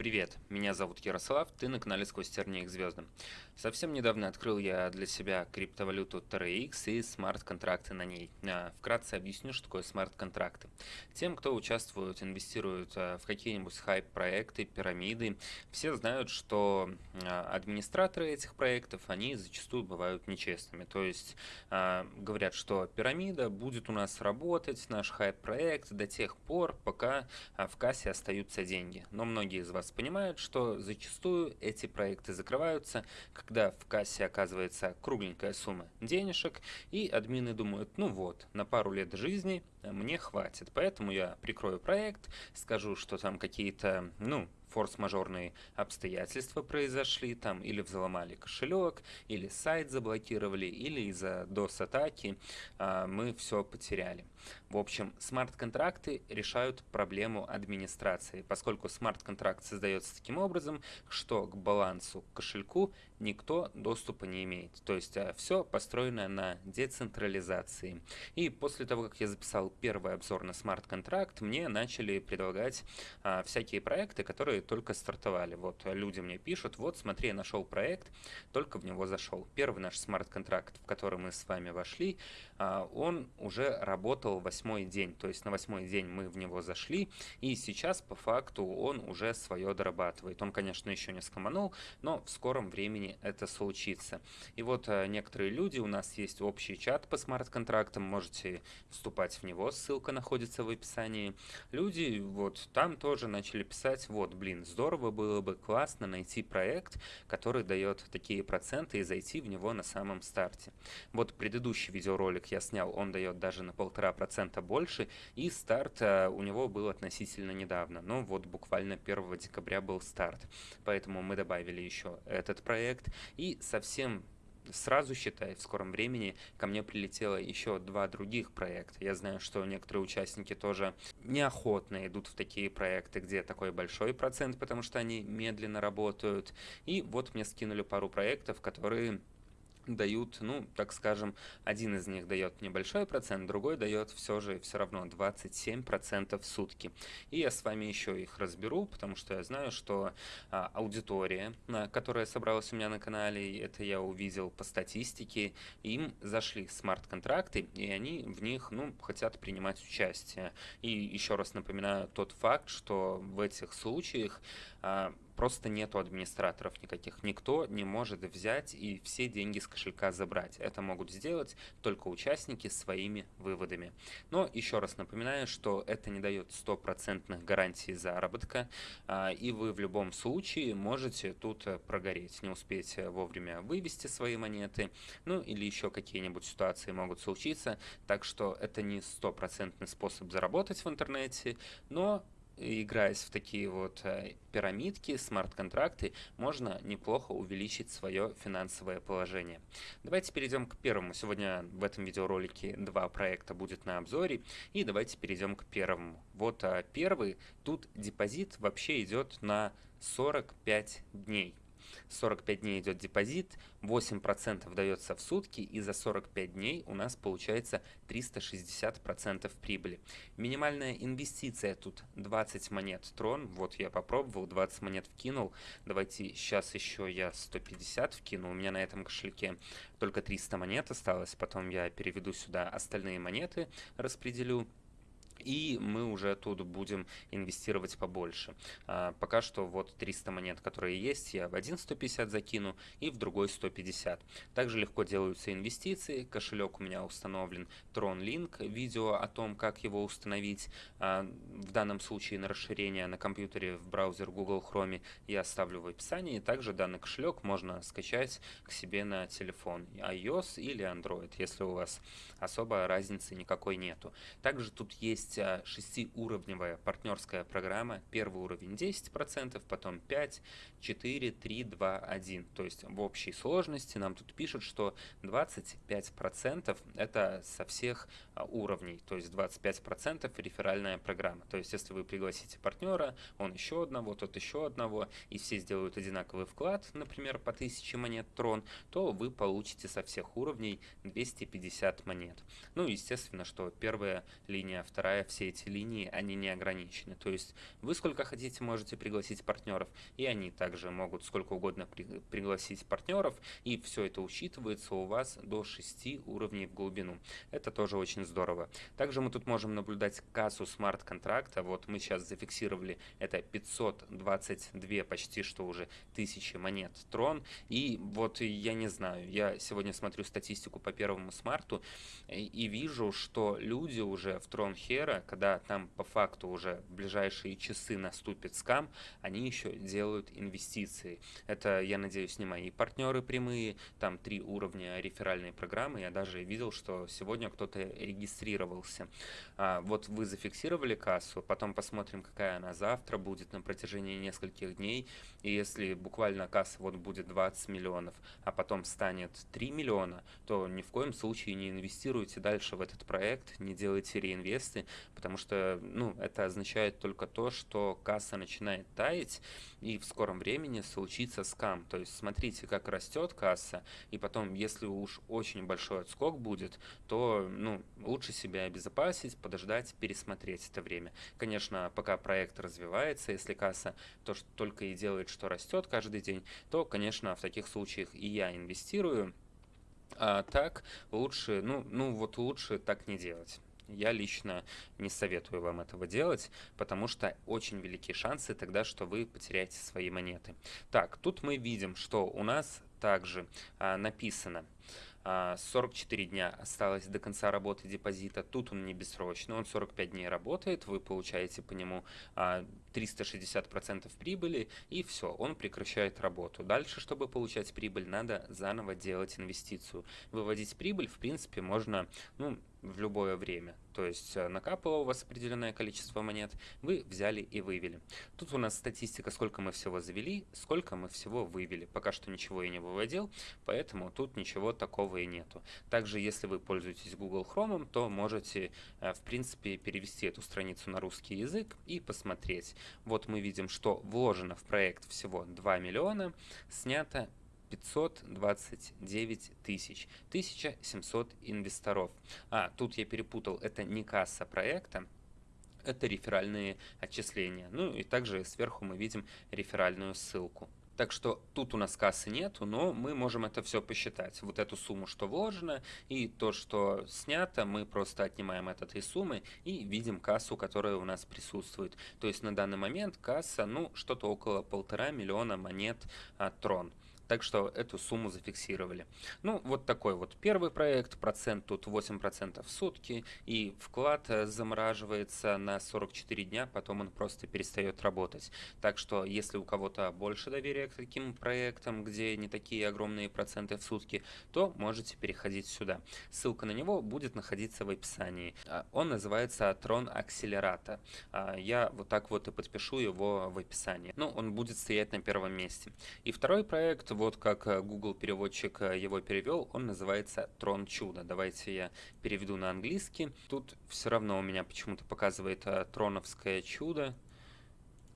Привет, меня зовут Ярослав, ты на канале «Сквозь тернии к звездам». Совсем недавно открыл я для себя криптовалюту TRX и смарт-контракты на ней. А, вкратце объясню, что такое смарт-контракты. Тем, кто участвует, инвестирует а, в какие-нибудь хайп-проекты, пирамиды, все знают, что а, администраторы этих проектов, они зачастую бывают нечестными. То есть говорят, что пирамида будет у нас работать, наш хайп-проект до тех пор, пока в кассе остаются деньги. Но многие из вас понимают, что зачастую эти проекты закрываются, когда в кассе оказывается кругленькая сумма денежек, и админы думают, ну вот, на пару лет жизни мне хватит, поэтому я прикрою проект, скажу, что там какие-то, ну, форс-мажорные обстоятельства произошли, там или взломали кошелек, или сайт заблокировали, или из-за DOS-атаки а, мы все потеряли. В общем, смарт-контракты решают проблему администрации, поскольку смарт-контракт создается таким образом, что к балансу кошельку никто доступа не имеет. То есть а, все построено на децентрализации. И после того, как я записал первый обзор на смарт-контракт, мне начали предлагать а, всякие проекты, которые только стартовали. Вот люди мне пишут, вот смотри, я нашел проект, только в него зашел. Первый наш смарт-контракт, в который мы с вами вошли, а, он уже работал восьмой день. То есть на восьмой день мы в него зашли, и сейчас по факту он уже свое дорабатывает. Он, конечно, еще не скоманул, но в скором времени это случится. И вот э, некоторые люди, у нас есть общий чат по смарт-контрактам, можете вступать в него, ссылка находится в описании. Люди вот там тоже начали писать, вот, блин, здорово было бы, классно найти проект, который дает такие проценты и зайти в него на самом старте. Вот предыдущий видеоролик я снял, он дает даже на полтора процента больше, и старт э, у него был относительно недавно, ну вот буквально 1 декабря был старт, поэтому мы добавили еще этот проект, проект. И совсем сразу, считай, в скором времени ко мне прилетело еще два других проекта. Я знаю, что некоторые участники тоже неохотно идут в такие проекты, где такой большой процент, потому что они медленно работают. И вот мне скинули пару проектов, которые дают, ну, так скажем, один из них дает небольшой процент, другой дает все же все равно 27% в сутки. И я с вами еще их разберу, потому что я знаю, что а, аудитория, а, которая собралась у меня на канале, это я увидел по статистике, им зашли смарт-контракты, и они в них, ну, хотят принимать участие. И еще раз напоминаю тот факт, что в этих случаях а, просто нету администраторов никаких. Никто не может взять и все деньги с кошелька забрать. Это могут сделать только участники своими выводами. Но еще раз напоминаю, что это не дает стопроцентных гарантий заработка, а, и вы в любом случае можете тут э, прогореть, не успеть вовремя вывести свои монеты, ну или еще какие-нибудь ситуации могут случиться, так что это не стопроцентный способ заработать в интернете, но играясь в такие вот э, пирамидки, смарт-контракты, можно неплохо увеличить свое финансовое положение. Давайте перейдем к первому. Сегодня в этом видеоролике два проекта будет на обзоре. И давайте перейдем к первому. Вот а, первый. Тут депозит вообще идет на 45 дней. 45 дней идет депозит, 8% дается в сутки, и за 45 дней у нас получается 360% прибыли. Минимальная инвестиция тут 20 монет Трон, вот я попробовал, 20 монет вкинул, давайте сейчас еще я 150 вкину, у меня на этом кошельке только 300 монет осталось, потом я переведу сюда остальные монеты, распределю и мы уже тут будем инвестировать побольше. А, пока что вот 300 монет, которые есть, я в один 150 закину и в другой 150. Также легко делаются инвестиции, кошелек у меня установлен TronLink, видео о том, как его установить, а, в данном случае на расширение на компьютере в браузер Google Chrome я оставлю в описании. Также данный кошелек можно скачать к себе на телефон iOS или Android, если у вас особо разницы никакой нету. Также тут есть есть а, шестиуровневая партнерская программа. Первый уровень 10%, потом 5, 4, 3, 2, 1. То есть в общей сложности нам тут пишут, что 25% это со всех а, уровней. То есть 25% реферальная программа. То есть если вы пригласите партнера, он еще одного, тот еще одного, и все сделают одинаковый вклад, например, по 1000 монет трон, то вы получите со всех уровней 250 монет. Ну, естественно, что первая линия, вторая говоря, все эти линии, они не ограничены. То есть вы сколько хотите можете пригласить партнеров, и они также могут сколько угодно при, пригласить партнеров, и все это учитывается у вас до 6 уровней в глубину. Это тоже очень здорово. Также мы тут можем наблюдать кассу смарт-контракта. Вот мы сейчас зафиксировали это 522 почти что уже тысячи монет трон. И вот я не знаю, я сегодня смотрю статистику по первому смарту и, вижу, что люди уже в трон хера, когда там по факту уже в ближайшие часы наступит скам, они еще делают инвестиции. Это, я надеюсь, не мои партнеры прямые, там три уровня реферальной программы. Я даже видел, что сегодня кто-то регистрировался. А, вот вы зафиксировали кассу, потом посмотрим, какая она завтра будет на протяжении нескольких дней. И если буквально касса вот будет 20 миллионов, а потом станет 3 миллиона, то ни в коем случае не инвестируйте дальше в этот проект, не делайте реинвесты, потому что ну, это означает только то, что касса начинает таять, и в скором времени случится скам. То есть смотрите, как растет касса, и потом, если уж очень большой отскок будет, то ну, лучше себя обезопасить, подождать, пересмотреть это время. Конечно, пока проект развивается, если касса то, что только и делает, что растет каждый день, то, конечно, в таких случаях и я инвестирую, а так лучше, ну, ну вот лучше так не делать. Я лично не советую вам этого делать, потому что очень велики шансы тогда, что вы потеряете свои монеты. Так, тут мы видим, что у нас также а, написано 44 а, дня осталось до конца работы депозита. Тут он не бессрочный, он 45 дней работает, вы получаете по нему 360% а, прибыли, и все, он прекращает работу. Дальше, чтобы получать прибыль, надо заново делать инвестицию. Выводить прибыль, в принципе, можно ну, в любое время. То есть э, накапало у вас определенное количество монет, вы взяли и вывели. Тут у нас статистика, сколько мы всего завели, сколько мы всего вывели. Пока что ничего я не выводил, поэтому тут ничего такого и нету. Также, если вы пользуетесь Google Chrome, то можете, э, в принципе, перевести эту страницу на русский язык и посмотреть. Вот мы видим, что вложено в проект всего 2 миллиона, снято 529 тысяч, 1700 инвесторов. А, тут я перепутал, это не касса проекта, это реферальные отчисления. Ну и также сверху мы видим реферальную ссылку. Так что тут у нас кассы нету, но мы можем это все посчитать. Вот эту сумму, что вложено, и то, что снято, мы просто отнимаем от этой суммы и видим кассу, которая у нас присутствует. То есть на данный момент касса, ну, что-то около полтора миллиона монет от Трон. Так что эту сумму зафиксировали. Ну, вот такой вот первый проект. Процент тут 8% в сутки. И вклад э, замораживается на 44 дня, потом он просто перестает работать. Так что, если у кого-то больше доверия к таким проектам, где не такие огромные проценты в сутки, то можете переходить сюда. Ссылка на него будет находиться в описании. А, он называется Tron Accelerator. А, я вот так вот и подпишу его в описании. Ну, он будет стоять на первом месте. И второй проект вот как э, Google переводчик э, его перевел, он называется Трон Чудо. Давайте я переведу на английский. Тут все равно у меня почему-то показывает э, Троновское чудо.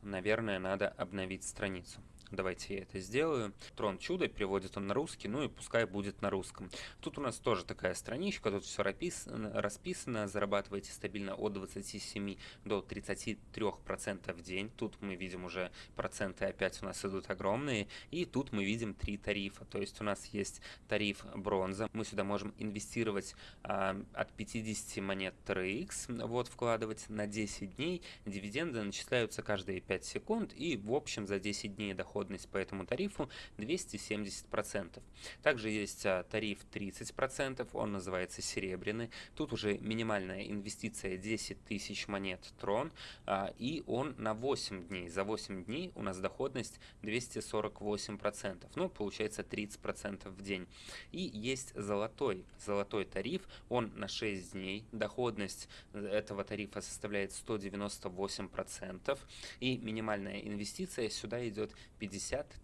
Наверное, надо обновить страницу. Давайте я это сделаю. Трон чудо, переводит он на русский, ну и пускай будет на русском. Тут у нас тоже такая страничка, тут все расписано, расписано зарабатываете стабильно от 27 до 33% в день. Тут мы видим уже проценты опять у нас идут огромные. И тут мы видим три тарифа, то есть у нас есть тариф бронза. Мы сюда можем инвестировать а, от 50 монет TRX, вот вкладывать на 10 дней. Дивиденды начисляются каждые 5 секунд и в общем за 10 дней доход доходность по этому тарифу 270%. Также есть а, тариф 30%, он называется серебряный. Тут уже минимальная инвестиция 10 тысяч монет трон, а, и он на 8 дней. За 8 дней у нас доходность 248%, ну, получается 30% в день. И есть золотой, золотой тариф, он на 6 дней, доходность этого тарифа составляет 198%, и минимальная инвестиция сюда идет 50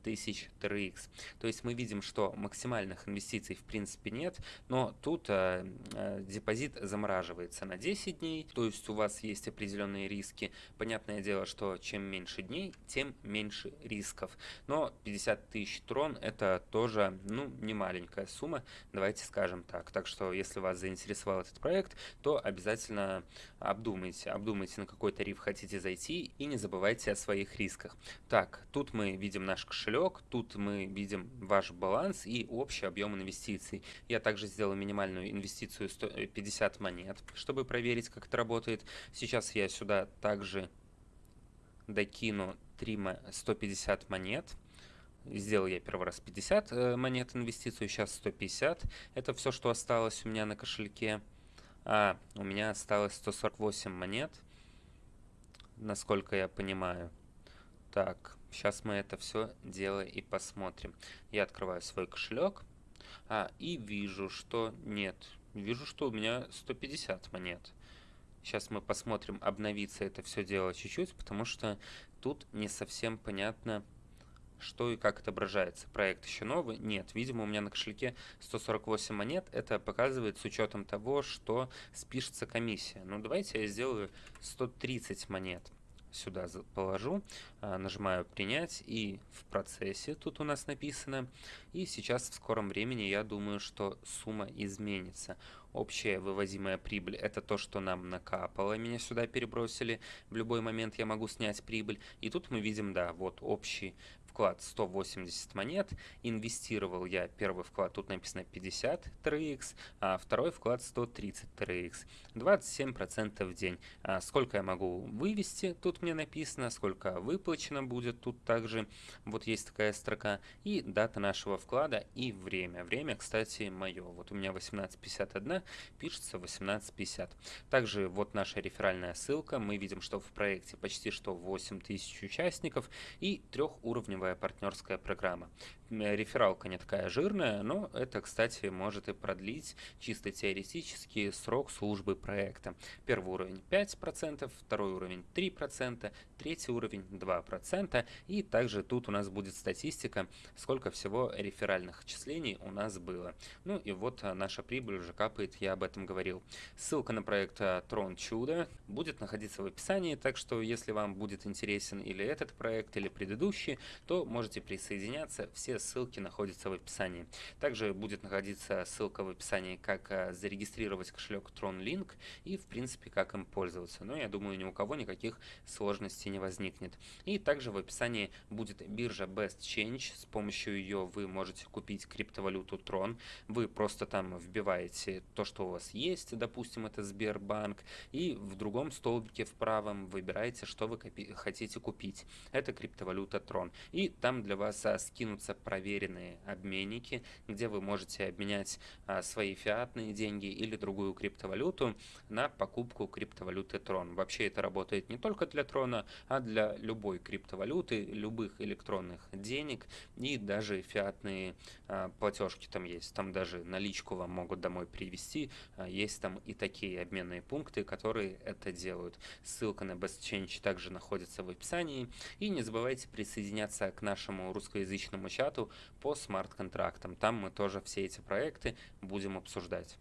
тысяч TRX. То есть мы видим, что максимальных инвестиций в принципе нет, но тут э, э, депозит замораживается на 10 дней, то есть у вас есть определенные риски. Понятное дело, что чем меньше дней, тем меньше рисков. Но 50 тысяч трон это тоже ну, не маленькая сумма, давайте скажем так. Так что если вас заинтересовал этот проект, то обязательно обдумайте, обдумайте на какой тариф хотите зайти и не забывайте о своих рисках. Так, тут мы видим наш кошелек, тут мы видим ваш баланс и общий объем инвестиций. Я также сделал минимальную инвестицию 150 э, монет, чтобы проверить, как это работает. Сейчас я сюда также докину 3 150 монет. Сделал я первый раз 50 э, монет инвестицию, сейчас 150. Это все, что осталось у меня на кошельке. А, у меня осталось 148 монет, насколько я понимаю. Так, сейчас мы это все дело и посмотрим. Я открываю свой кошелек а, и вижу, что нет. Вижу, что у меня 150 монет. Сейчас мы посмотрим, обновится это все дело чуть-чуть, потому что тут не совсем понятно, что и как отображается. Проект еще новый? Нет. Видимо, у меня на кошельке 148 монет. Это показывает с учетом того, что спишется комиссия. Ну, давайте я сделаю 130 монет сюда положу, а, нажимаю принять и в процессе тут у нас написано. И сейчас в скором времени я думаю, что сумма изменится. Общая вывозимая прибыль это то, что нам накапало, меня сюда перебросили. В любой момент я могу снять прибыль. И тут мы видим, да, вот общий вклад 180 монет, инвестировал я первый вклад, тут написано 50 3x, а второй вклад 130 3x, 27% в день. А сколько я могу вывести, тут мне написано, сколько выплачено будет, тут также вот есть такая строка, и дата нашего вклада и время. Время, кстати, мое. Вот у меня 18.51, пишется 18.50. Также вот наша реферальная ссылка, мы видим, что в проекте почти что 8000 участников и трехуровневая новая партнерская программа. Рефералка не такая жирная, но это, кстати, может и продлить чисто теоретически срок службы проекта. Первый уровень 5%, второй уровень 3%, третий уровень 2%. И также тут у нас будет статистика, сколько всего реферальных отчислений у нас было. Ну и вот а, наша прибыль уже капает, я об этом говорил. Ссылка на проект а, Трон Чудо будет находиться в описании, так что если вам будет интересен или этот проект, или предыдущий, то можете присоединяться. Все ссылки находятся в описании. Также будет находиться ссылка в описании, как э, зарегистрировать кошелек TronLink и, в принципе, как им пользоваться. Но я думаю, ни у кого никаких сложностей не возникнет. И также в описании будет биржа Best Change. С помощью ее вы можете купить криптовалюту Tron. Вы просто там вбиваете то, что у вас есть, допустим, это Сбербанк, и в другом столбике в правом выбираете, что вы хотите купить. Это криптовалюта Tron. И там для вас а, скинутся проверенные обменники, где вы можете обменять а, свои фиатные деньги или другую криптовалюту на покупку криптовалюты Tron. Вообще это работает не только для Трона, а для любой криптовалюты, любых электронных денег и даже фиатные а, платежки там есть. Там даже наличку вам могут домой привезти. Есть там и такие обменные пункты, которые это делают. Ссылка на BestChange также находится в описании. И не забывайте присоединяться к нашему русскоязычному чату по смарт-контрактам. Там мы тоже все эти проекты будем обсуждать.